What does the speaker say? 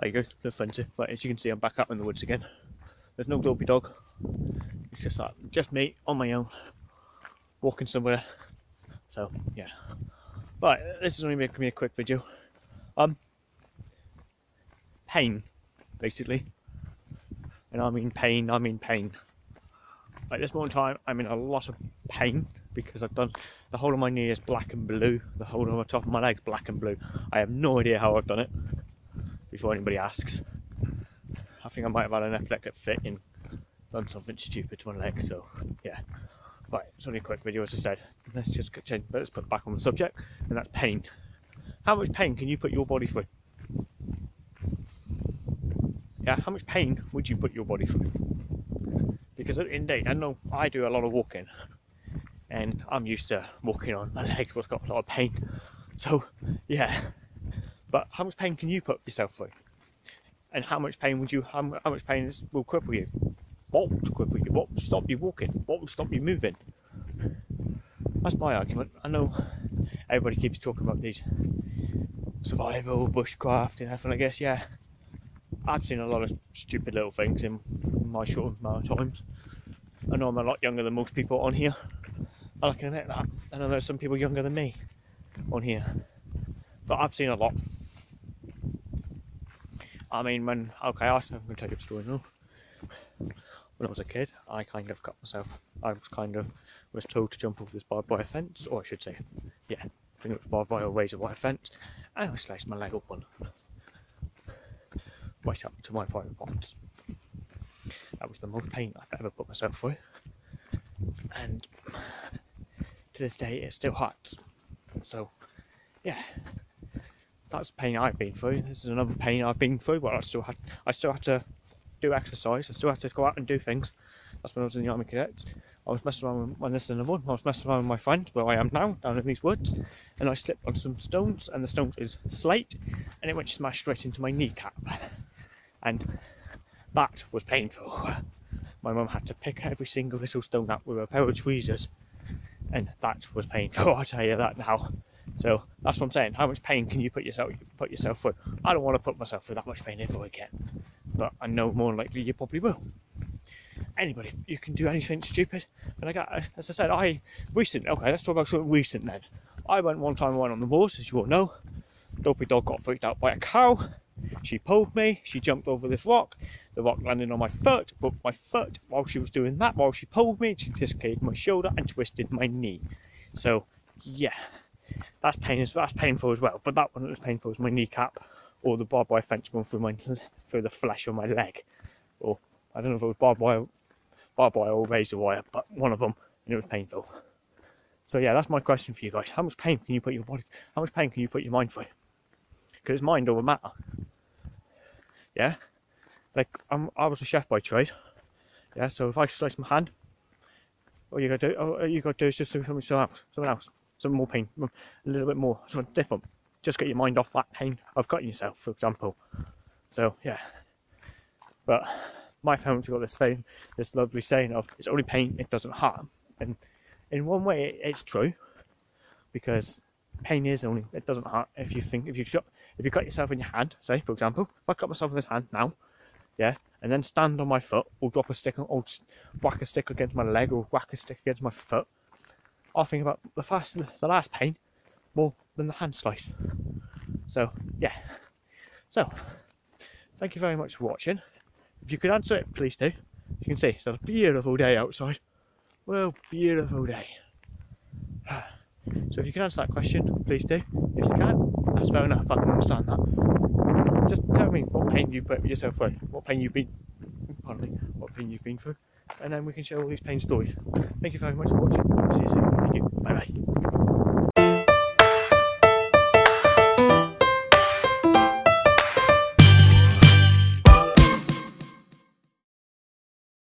There you go, the fence. But as you can see, I'm back up in the woods again. There's no dopey dog. It's just like just me on my own, walking somewhere. So yeah. But this is only making me a quick video. Um, pain, basically. And I mean pain. I mean pain. At this moment in time, I'm in a lot of pain because I've done the whole of my knee is black and blue. The whole of the top of my leg's black and blue. I have no idea how I've done it. Before anybody asks, I think I might have had an epileptic fit and done something stupid to my leg. So yeah. Right, it's only a quick video, as I said. Let's just change, let's put back on the subject, and that's pain. How much pain can you put your body through? Yeah, how much pain would you put your body through? Because the day, I know I do a lot of walking, and I'm used to walking on my legs, what's got a lot of pain. So, yeah. But how much pain can you put yourself through? And how much pain would you? How, how much pain will cripple you? What would cripple you? What would stop you walking? What would stop you moving? That's my argument. I know everybody keeps talking about these survival, bushcraft, and everything. I guess, yeah, I've seen a lot of stupid little things in my short amount of times. I know I'm a lot younger than most people on here. I can admit that. And I know some people younger than me on here. But I've seen a lot. I mean, when, okay, I'm going to tell you a story now when I was a kid, I kind of cut myself, I was kind of, was told to jump over this barbed wire fence, or I should say, yeah, I think it was barbed wire or razor wire fence, and I sliced my leg open. Right up to my private parts. That was the most pain I've ever put myself through. And to this day, it still hurts. So, yeah, that's pain I've been through. This is another pain I've been through, but I still had, I still had to do exercise. I still had to go out and do things. That's when I was in the Army cadet. I was messing around with, when this is another one, I was messing around with my friend where I am now, down in these woods, and I slipped on some stones, and the stones is slate, and it went smashed straight into my kneecap. And that was painful. My mum had to pick every single little stone up with a pair of tweezers, and that was painful, I tell you that now. So that's what I'm saying. How much pain can you put yourself put yourself through? I don't want to put myself through that much pain ever again but I know more than likely you probably will. Anybody, you can do anything stupid. And I got, as I said, I recent. Okay, let's talk about something recent then. I went one time, went on the moors, as you all know. Dopey dog got freaked out by a cow. She pulled me. She jumped over this rock. The rock landed on my foot, broke my foot. While she was doing that, while she pulled me, she dislocated my shoulder and twisted my knee. So, yeah, that's pain. That's painful as well. But that one that was painful was my kneecap or the barbed wire fence going through my through the flesh of my leg, or I don't know if it was barbed wire, barbed wire or razor wire, but one of them, and it was painful. So yeah, that's my question for you guys. How much pain can you put your body? How much pain can you put your mind through? Because it's mind don't matter. Yeah, like I'm, I was a chef by trade. Yeah, so if I slice my hand, all you gotta do, all you gotta do is just do something else, something else, some more pain, a little bit more, something different. Just get your mind off that pain. Of cutting yourself, for example. So yeah, but my parents got this thing, this lovely saying of it's only pain, it doesn't harm, and in one way it's true. Because pain is only it doesn't hurt if you think if you cut if you cut yourself in your hand, say for example, if I cut myself in this hand now, yeah, and then stand on my foot or drop a stick or whack a stick against my leg or whack a stick against my foot, I'll think about the the last pain more than the hand slice. So, yeah. So, thank you very much for watching. If you could answer it, please do. As You can see it's a beautiful day outside. Well, beautiful day. So if you can answer that question, please do. If you can't, that's fair enough. I can understand that. Just tell me what pain you put yourself through, what pain you've been, pardon me, what pain you've been through, and then we can share all these pain stories. Thank you very much for watching. See you soon. Thank you. Bye bye.